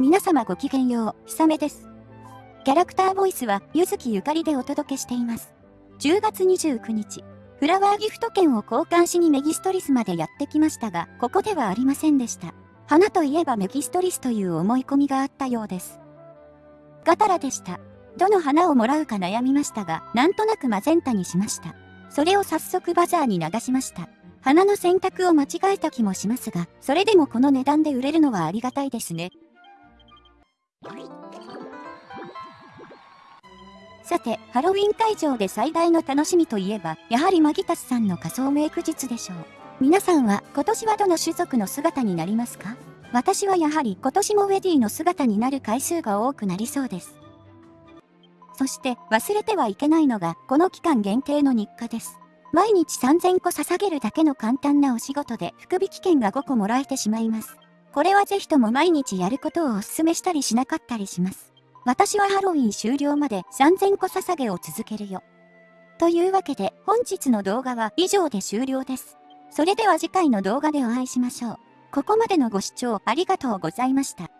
皆様ごきげんよう、ひさめです。キャラクターボイスは、ゆずきゆかりでお届けしています。10月29日、フラワーギフト券を交換しにメギストリスまでやってきましたが、ここではありませんでした。花といえばメギストリスという思い込みがあったようです。ガタラでした。どの花をもらうか悩みましたが、なんとなくマゼンタにしました。それを早速バザーに流しました。花の選択を間違えた気もしますが、それでもこの値段で売れるのはありがたいですね。さて、ハロウィン会場で最大の楽しみといえば、やはりマギタスさんの仮装メイク術でしょう。皆さんは今年はどの種族の姿になりますか？私はやはり今年もウェディの姿になる回数が多くなりそうです。そして忘れてはいけないのが、この期間限定の日課です。毎日3000個捧げるだけの簡単なお仕事で福引券が5個もらえてしまいます。これはぜひとも毎日やることをお勧めしたりしなかったりします。私はハロウィン終了まで3000個捧げを続けるよ。というわけで本日の動画は以上で終了です。それでは次回の動画でお会いしましょう。ここまでのご視聴ありがとうございました。